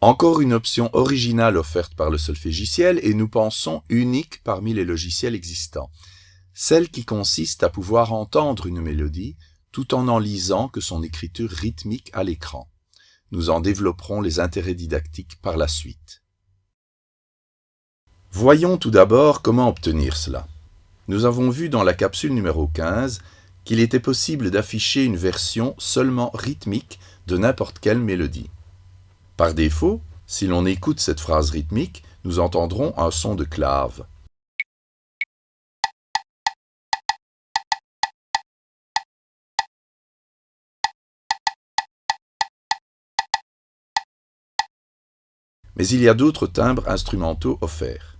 Encore une option originale offerte par le solfégiciel et nous pensons unique parmi les logiciels existants. Celle qui consiste à pouvoir entendre une mélodie tout en en lisant que son écriture rythmique à l'écran. Nous en développerons les intérêts didactiques par la suite. Voyons tout d'abord comment obtenir cela. Nous avons vu dans la capsule numéro 15 qu'il était possible d'afficher une version seulement rythmique de n'importe quelle mélodie. Par défaut, si l'on écoute cette phrase rythmique, nous entendrons un son de clave. Mais il y a d'autres timbres instrumentaux offerts.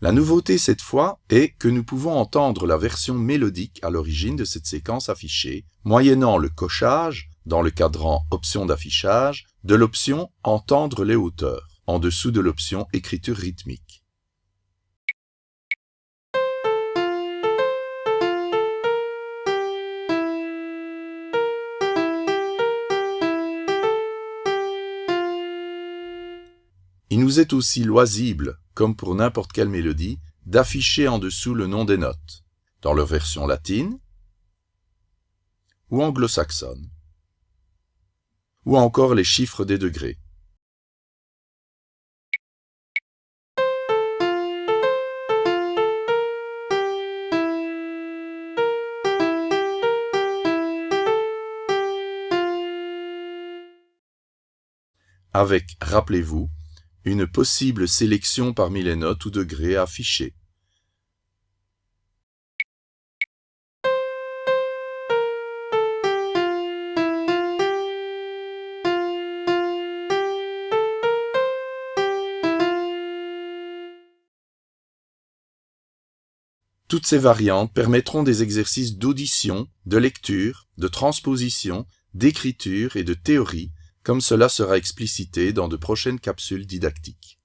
La nouveauté cette fois est que nous pouvons entendre la version mélodique à l'origine de cette séquence affichée, moyennant le cochage, dans le cadran Options d'affichage, de l'option Entendre les hauteurs, en dessous de l'option Écriture rythmique. Il nous est aussi loisible comme pour n'importe quelle mélodie, d'afficher en dessous le nom des notes, dans leur version latine ou anglo-saxonne, ou encore les chiffres des degrés. Avec, rappelez-vous, une possible sélection parmi les notes ou degrés affichés. Toutes ces variantes permettront des exercices d'audition, de lecture, de transposition, d'écriture et de théorie comme cela sera explicité dans de prochaines capsules didactiques.